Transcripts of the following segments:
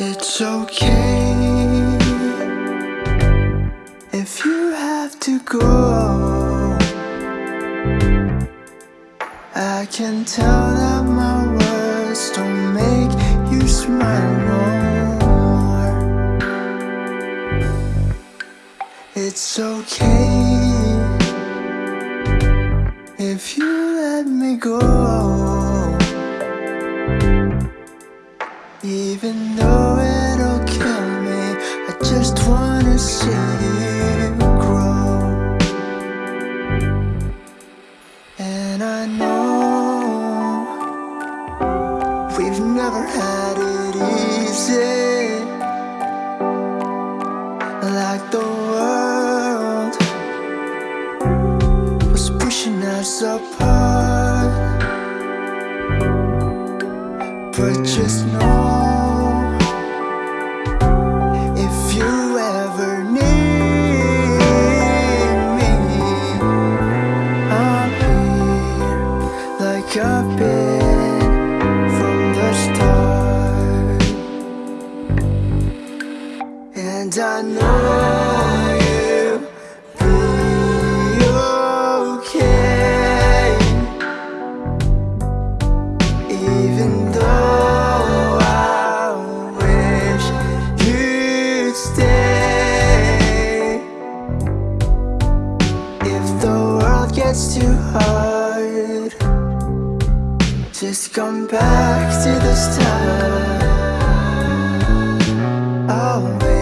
It's okay if you have to go. I can tell that my words don't make you smile no more. It's okay if you let me go. Never had it easy. Like the world was pushing us apart. But just And I know you'll be okay. Even though I wish you'd stay. If the world gets too hard Just come back to the start I'll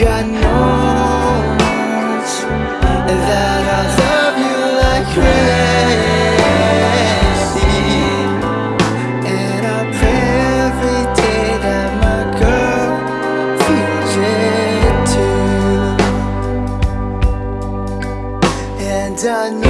God knows that I love you like crazy And I pray every day that my girl feels it too. And I know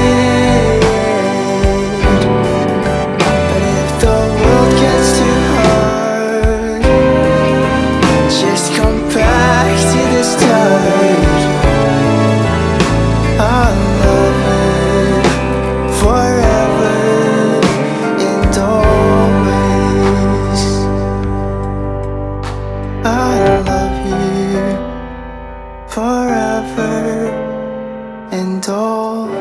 always